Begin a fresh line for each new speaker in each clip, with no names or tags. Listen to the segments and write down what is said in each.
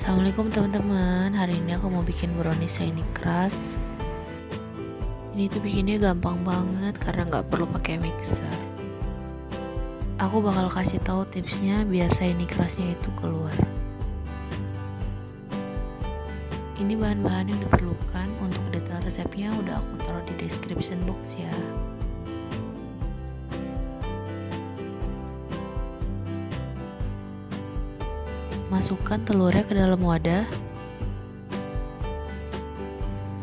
Assalamualaikum teman-teman. Hari ini aku mau bikin brownies shiny crush. Ini tuh bikinnya gampang banget Karena nggak perlu pakai mixer. Aku bakal kasih tahu tipsnya Biar shiny crushnya itu keluar. Ini bahan-bahan yang diperlukan Untuk detail resepnya udah aku taruh di description box ya Masukkan telurnya ke dalam wadah.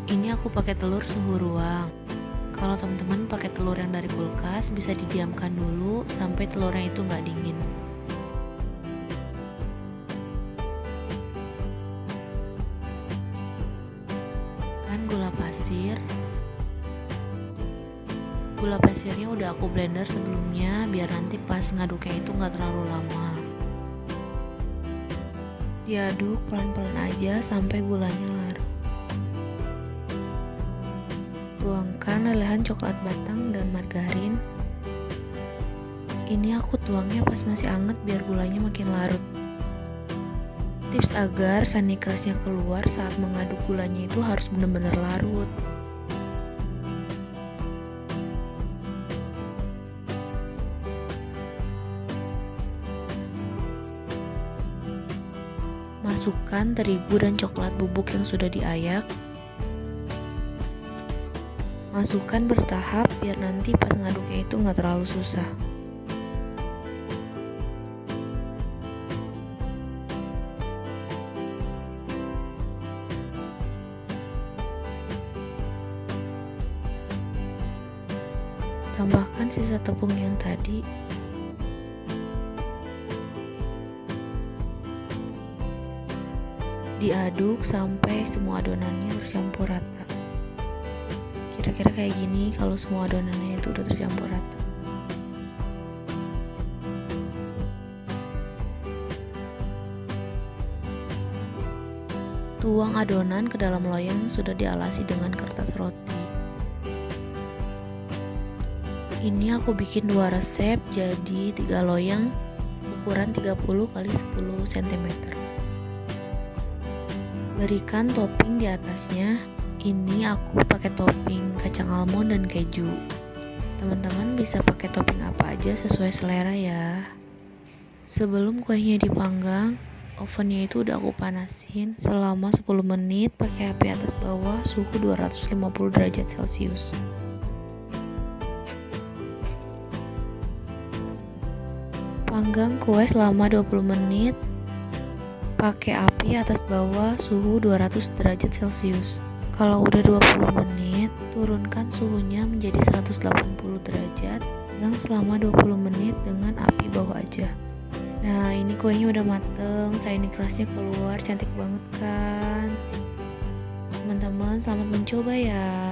Ini aku pakai telur suhu ruang. Kalau teman-teman pakai telur yang dari kulkas, bisa didiamkan dulu sampai telurnya itu nggak dingin. Kan gula pasir. Gula pasirnya udah aku blender sebelumnya biar nanti pas ngaduknya itu nggak terlalu lama. Diaduk pelan-pelan aja sampai gulanya larut. Tuangkan lelehan coklat batang dan margarin. Ini aku tuangnya pas masih anget biar gulanya makin larut. Tips agar sani kerasnya keluar saat mengaduk gulanya itu harus benar-benar larut. Masukkan terigu dan coklat bubuk yang sudah diayak. Masukkan bertahap biar nanti pas ngaduknya itu nggak terlalu susah. Tambahkan sisa tepung yang tadi diaduk sampai semua adonannya tercampur rata. Kira-kira kayak gini kalau semua adonannya itu udah tercampur rata. Tuang adonan ke dalam loyang sudah dialasi dengan kertas roti. Ini aku bikin dua resep jadi tiga loyang ukuran 30 x 10 cm berikan topping di atasnya. Ini aku pakai topping kacang almond dan keju. Teman-teman bisa pakai topping apa aja sesuai selera ya. Sebelum kuenya dipanggang ovennya itu udah aku panasin selama 10 menit pakai api atas bawah suhu 250 derajat celcius. Panggang kue selama 20 menit pakai api atas bawah suhu 200 derajat celcius. Kalau udah 20 menit turunkan suhunya menjadi 180 derajat panggang selama 20 menit dengan api bawah aja. Nah ini kuenya udah mateng saya ini kerasnya keluar cantik banget kan? Teman-teman selamat mencoba ya